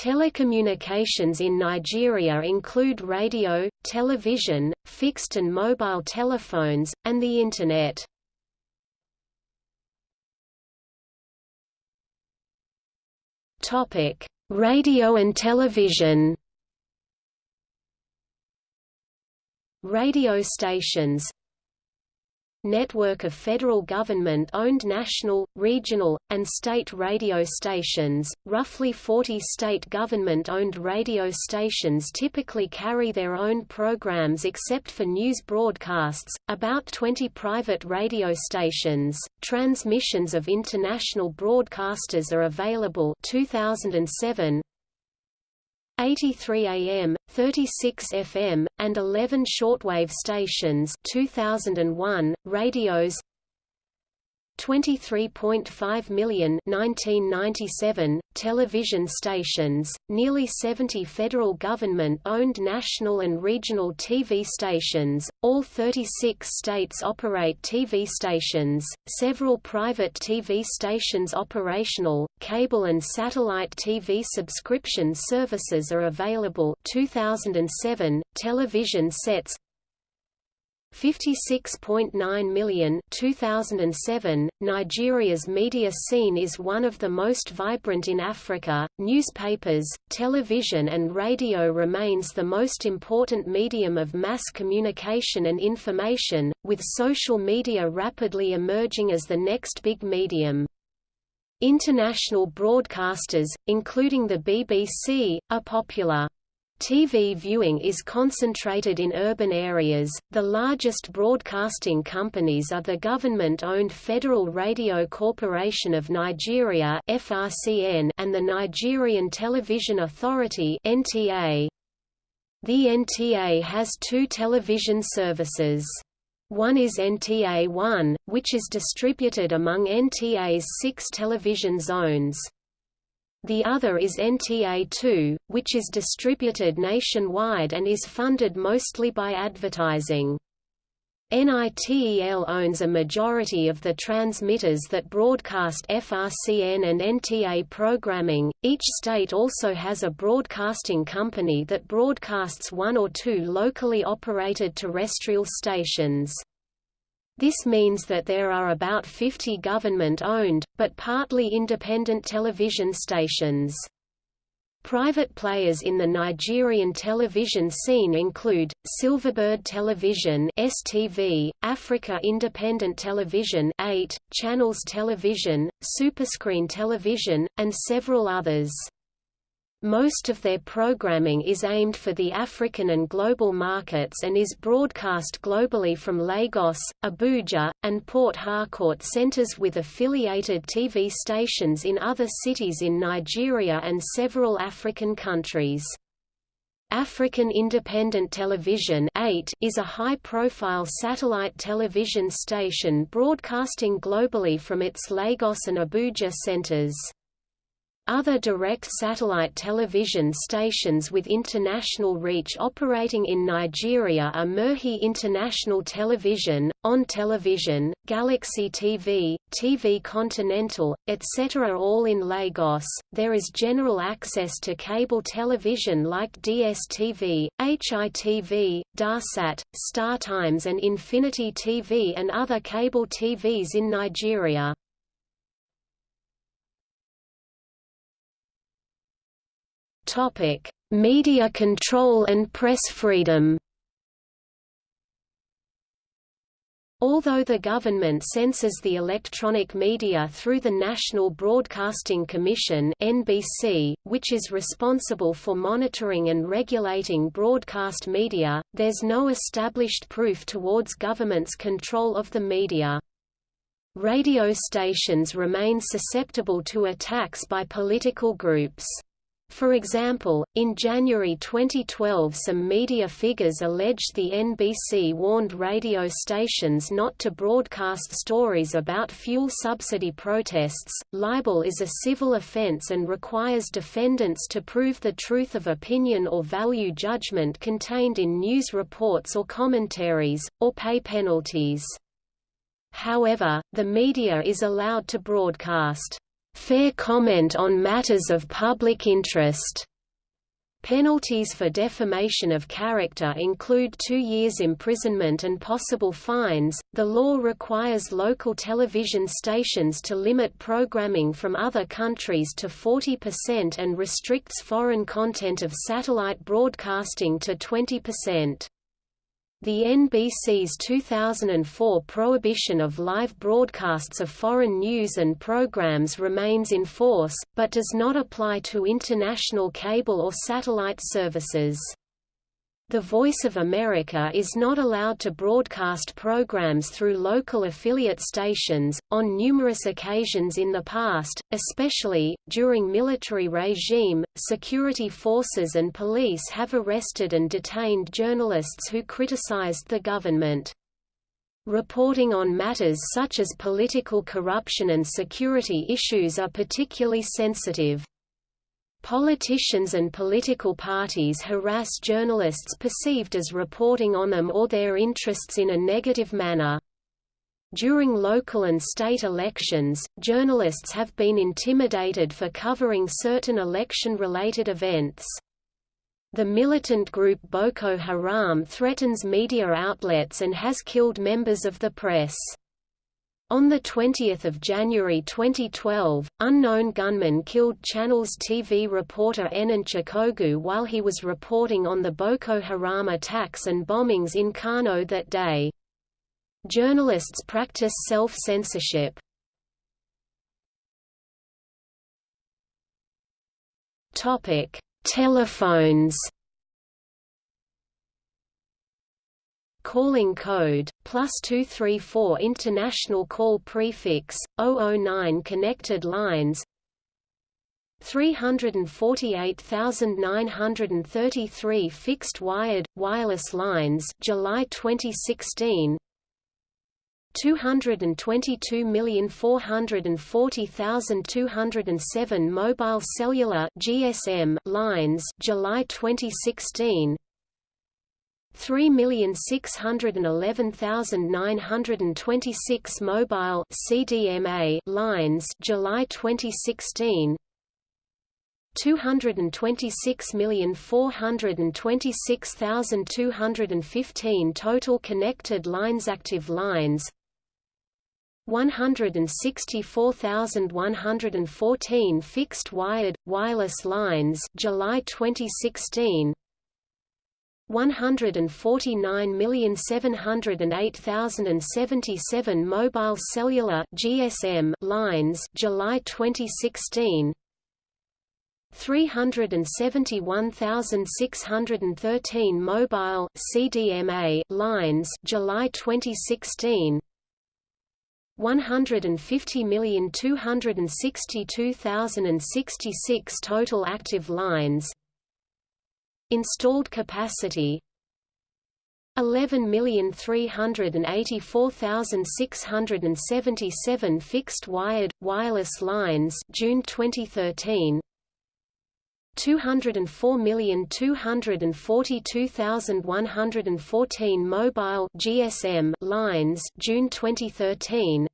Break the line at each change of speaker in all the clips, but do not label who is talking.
Telecommunications in Nigeria include radio, television, fixed and mobile telephones, and the Internet. Radio and television Radio stations network of federal government-owned national, regional, and state radio stations. Roughly 40 state government-owned radio stations typically carry their own programs except for news broadcasts, about 20 private radio stations. Transmissions of international broadcasters are available 2007, 83 AM, 36 FM, and 11 shortwave stations 2001, radios 23.5 million 1997, television stations, nearly 70 federal government-owned national and regional TV stations, all 36 states operate TV stations, several private TV stations operational, cable and satellite TV subscription services are available 2007, television sets 56.9 million 2007 Nigeria's media scene is one of the most vibrant in Africa. Newspapers television and radio remains the most important medium of mass communication and information with social media rapidly emerging as the next big medium. International broadcasters including the BBC are popular TV viewing is concentrated in urban areas. The largest broadcasting companies are the government-owned Federal Radio Corporation of Nigeria (FRCN) and the Nigerian Television Authority (NTA). The NTA has two television services. One is NTA 1, which is distributed among NTA's six television zones. The other is NTA2, which is distributed nationwide and is funded mostly by advertising. NITEL owns a majority of the transmitters that broadcast FRCN and NTA programming. Each state also has a broadcasting company that broadcasts one or two locally operated terrestrial stations. This means that there are about 50 government-owned, but partly independent television stations. Private players in the Nigerian television scene include, Silverbird Television STV, Africa Independent Television 8, Channels Television, Superscreen Television, and several others. Most of their programming is aimed for the African and global markets and is broadcast globally from Lagos, Abuja, and Port Harcourt centers with affiliated TV stations in other cities in Nigeria and several African countries. African Independent Television 8 is a high-profile satellite television station broadcasting globally from its Lagos and Abuja centers. Other direct satellite television stations with international reach operating in Nigeria are Merhi International Television, On Television, Galaxy TV, TV Continental, etc. all in Lagos. There is general access to cable television like DSTV, HITV, Darsat, StarTimes and Infinity TV and other cable TVs in Nigeria. Topic: Media control and press freedom. Although the government censors the electronic media through the National Broadcasting Commission (NBC), which is responsible for monitoring and regulating broadcast media, there's no established proof towards government's control of the media. Radio stations remain susceptible to attacks by political groups. For example, in January 2012 some media figures alleged the NBC warned radio stations not to broadcast stories about fuel subsidy protests. Libel is a civil offense and requires defendants to prove the truth of opinion or value judgment contained in news reports or commentaries, or pay penalties. However, the media is allowed to broadcast fair comment on matters of public interest. Penalties for defamation of character include two years' imprisonment and possible fines. The law requires local television stations to limit programming from other countries to 40% and restricts foreign content of satellite broadcasting to 20%. The NBC's 2004 prohibition of live broadcasts of foreign news and programs remains in force, but does not apply to international cable or satellite services. The Voice of America is not allowed to broadcast programs through local affiliate stations. On numerous occasions in the past, especially during military regime, security forces and police have arrested and detained journalists who criticized the government. Reporting on matters such as political corruption and security issues are particularly sensitive. Politicians and political parties harass journalists perceived as reporting on them or their interests in a negative manner. During local and state elections, journalists have been intimidated for covering certain election-related events. The militant group Boko Haram threatens media outlets and has killed members of the press. On 20 January 2012, unknown gunmen killed Channel's TV reporter Enenche Akogwu while he was reporting on the Boko Haram attacks and bombings in Kano that day. Journalists practice self-censorship. Telephones calling code, plus 234 international call prefix, 009 connected lines 348,933 fixed wired, wireless lines July 2016 222,440,207 mobile cellular GSM lines July 2016 3,611,926 mobile CDMA lines July 2016 226,426,215 total connected lines active lines. 164,114 fixed wired wireless lines July 2016 149,708,077 mobile cellular GSM lines July 2016 371,613 mobile CDMA lines July 2016 150,262,066 total active lines Installed capacity 11,384,677 fixed wired wireless lines June 2013 204,242,114 mobile GSM lines June 2013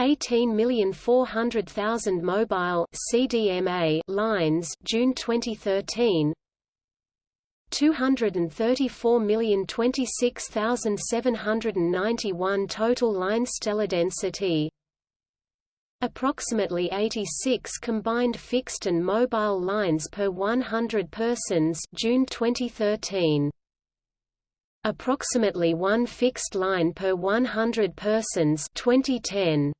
18,400,000 mobile CDMA lines June 2013 234,026,791 total line teledensity. Approximately 86 combined fixed and mobile lines per 100 persons June 2013. Approximately one fixed line per 100 persons 2010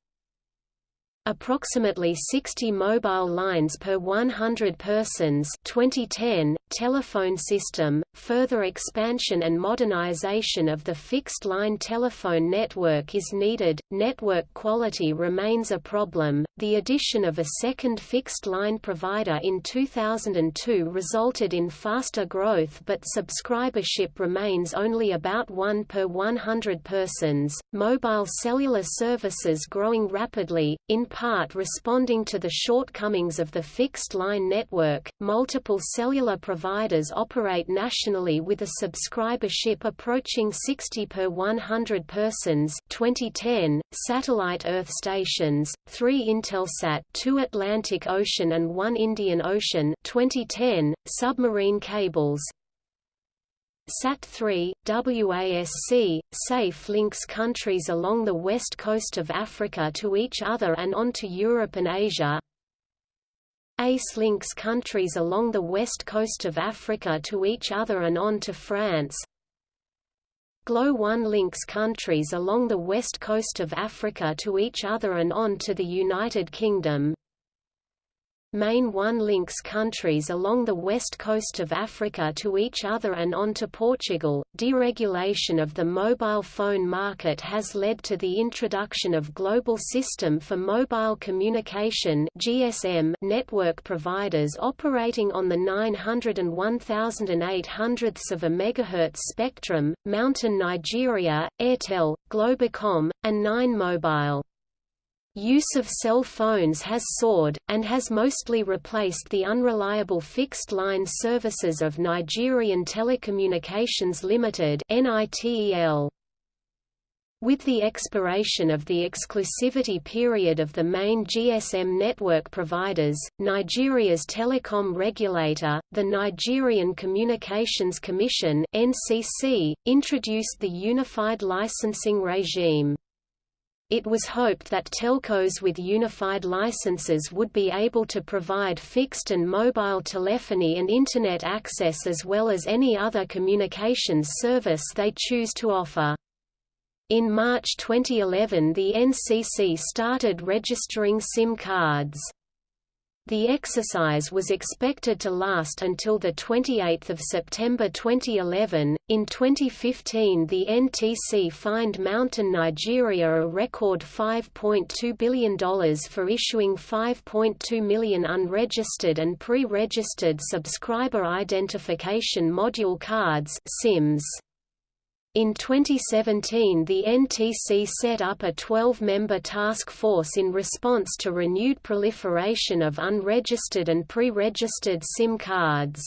approximately 60 mobile lines per 100 persons 2010, telephone system, further expansion and modernization of the fixed-line telephone network is needed, network quality remains a problem. The addition of a second fixed-line provider in 2002 resulted in faster growth but subscribership remains only about 1 per 100 persons. Mobile cellular services growing rapidly, in part responding to the shortcomings of the fixed-line network. Multiple cellular providers operate nationally with a subscribership approaching 60 per 100 persons 2010, satellite Earth stations, 3 Intelsat 2 Atlantic Ocean and 1 Indian Ocean 2010, submarine cables, SAT-3, WASC, SAFE links countries along the west coast of Africa to each other and on to Europe and Asia. ACE links countries along the west coast of Africa to each other and on to France. GLO-1 links countries along the west coast of Africa to each other and on to the United Kingdom. Main 1 links countries along the west coast of Africa to each other and on to Portugal. Deregulation of the mobile phone market has led to the introduction of Global System for Mobile Communication (GSM) network providers operating on the 900 and 1800 of a megahertz spectrum, MTN Nigeria, Airtel, Globacom, and Nine Mobile. Use of cell phones has soared, and has mostly replaced the unreliable fixed-line services of Nigerian Telecommunications Limited With the expiration of the exclusivity period of the main GSM network providers, Nigeria's telecom regulator, the Nigerian Communications Commission (NCC), introduced the unified licensing regime. It was hoped that telcos with unified licenses would be able to provide fixed and mobile telephony and Internet access as well as any other communications service they choose to offer. In March 2011 the NCC started registering SIM cards. The exercise was expected to last until 28 September 2011. In 2015, the NTC fined MTN Nigeria a record $5.2 billion for issuing 5.2 million unregistered and pre-registered subscriber identification module cards (SIMs). In 2017 the NTC set up a 12-member task force in response to renewed proliferation of unregistered and pre-registered SIM cards.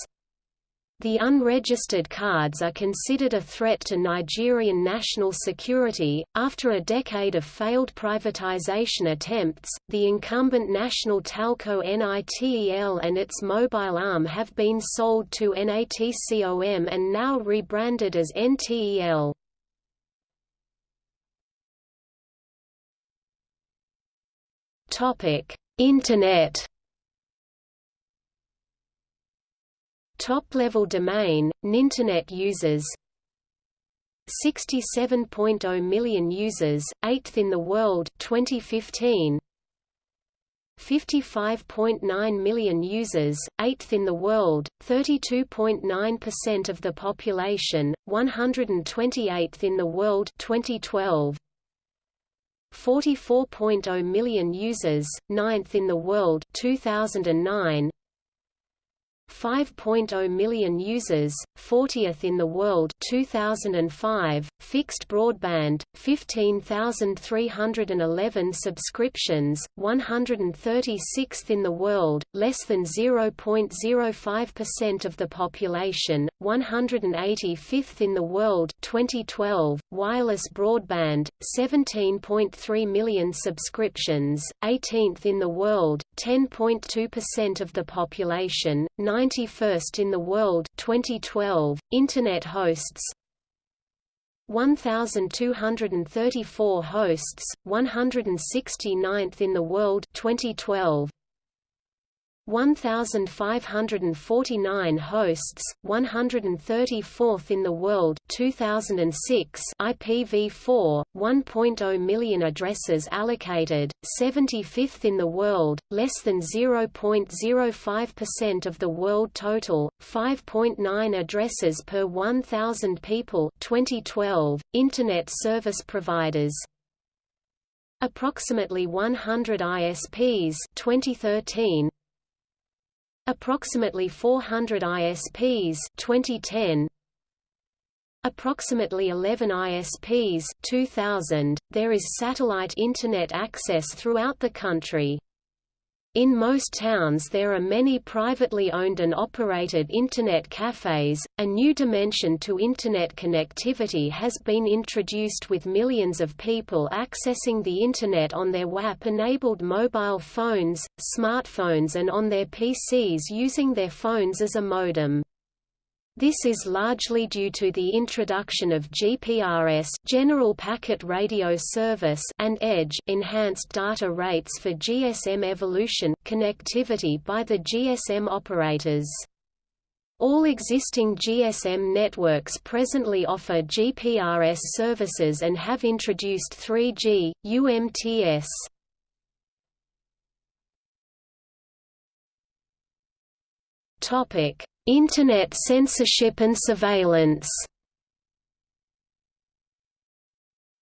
The unregistered cards are considered a threat to Nigerian national security. After a decade of failed privatization attempts, the incumbent national telco NITEL and its mobile arm have been sold to NATCOM and now rebranded as NTEL. Topic: Internet Top-level domain, Ninternet users. 67.0 million users, 8th in the world 2015 55.9 million users, 8th in the world, 32.9% of the population, 128th in the world 2012 44.0 million users, 9th in the world 2009 5.0 million users, 40th in the world 2005, fixed broadband, 15,311 subscriptions, 136th in the world, less than 0.05% of the population, 185th in the world 2012, wireless broadband, 17.3 million subscriptions, 18th in the world, 10.2% of the population, 91st in the world 2012, Internet hosts 1234 hosts, 169th in the world 2012, 1,549 hosts, 134th in the world 2006 IPv4, 1.0 million addresses allocated, 75th in the world, less than 0.05% of the world total, 5.9 addresses per 1,000 people 2012, Internet service providers. Approximately 100 ISPs 2013 Approximately 400 ISPs 2010 approximately 11 ISPs 2000, there is satellite Internet access throughout the country. In most towns there are many privately owned and operated Internet cafes. A new dimension to Internet connectivity has been introduced with millions of people accessing the Internet on their WAP-enabled mobile phones, smartphones and on their PCs using their phones as a modem. This is largely due to the introduction of GPRS General Packet Radio Service and EDGE Enhanced Data Rates for GSM Evolution connectivity by the GSM operators. All existing GSM networks presently offer GPRS services and have introduced 3G, UMTS. Topic: Internet censorship and surveillance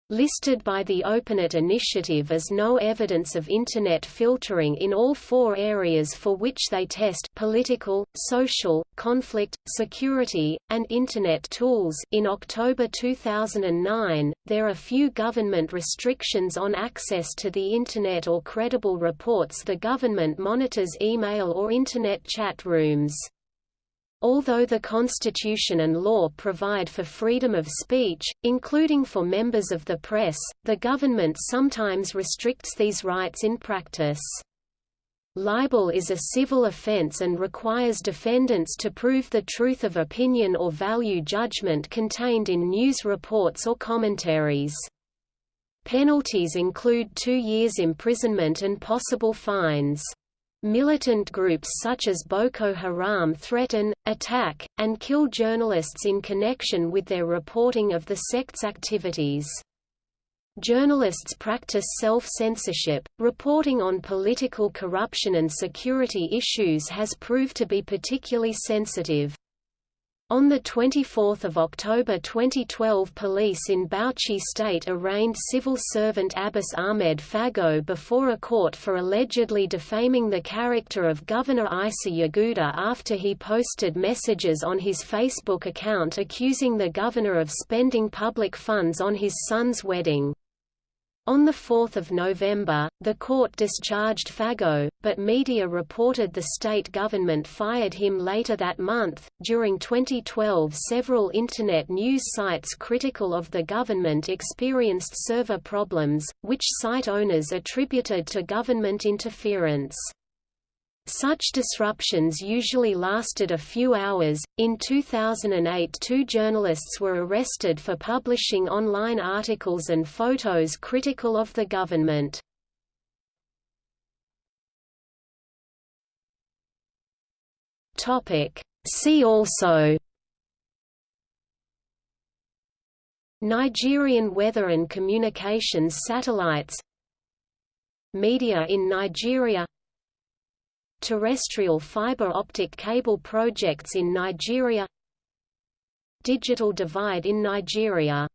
listed by the OpenNet initiative as no evidence of Internet filtering in all four areas for which they test political, social, conflict, security, and Internet tools in October 2009, there are few government restrictions on access to the Internet or credible reports the government monitors email or Internet chat rooms. Although the Constitution and law provide for freedom of speech, including for members of the press, the government sometimes restricts these rights in practice. Libel is a civil offense and requires defendants to prove the truth of opinion or value judgment contained in news reports or commentaries. Penalties include two years imprisonment and possible fines. Militant groups such as Boko Haram threaten, attack, and kill journalists in connection with their reporting of the sect's activities. Journalists practice self-censorship. Reporting on political corruption and security issues has proved to be particularly sensitive. On 24 October 2012 police in Bauchi state arraigned civil servant Abbas Ahmed Faggo before a court for allegedly defaming the character of Governor Isa Yuguda after he posted messages on his Facebook account accusing the governor of spending public funds on his son's wedding. On 4 November, the court discharged Faggo, but media reported the state government fired him later that month. During 2012, several Internet news sites critical of the government experienced server problems, which site owners attributed to government interference. Such disruptions usually lasted a few hours. In 2008, two journalists were arrested for publishing online articles and photos critical of the government. Topic: See also Nigerian weather and communications satellites Media in Nigeria Terrestrial fiber optic cable projects in Nigeria. Digital divide in Nigeria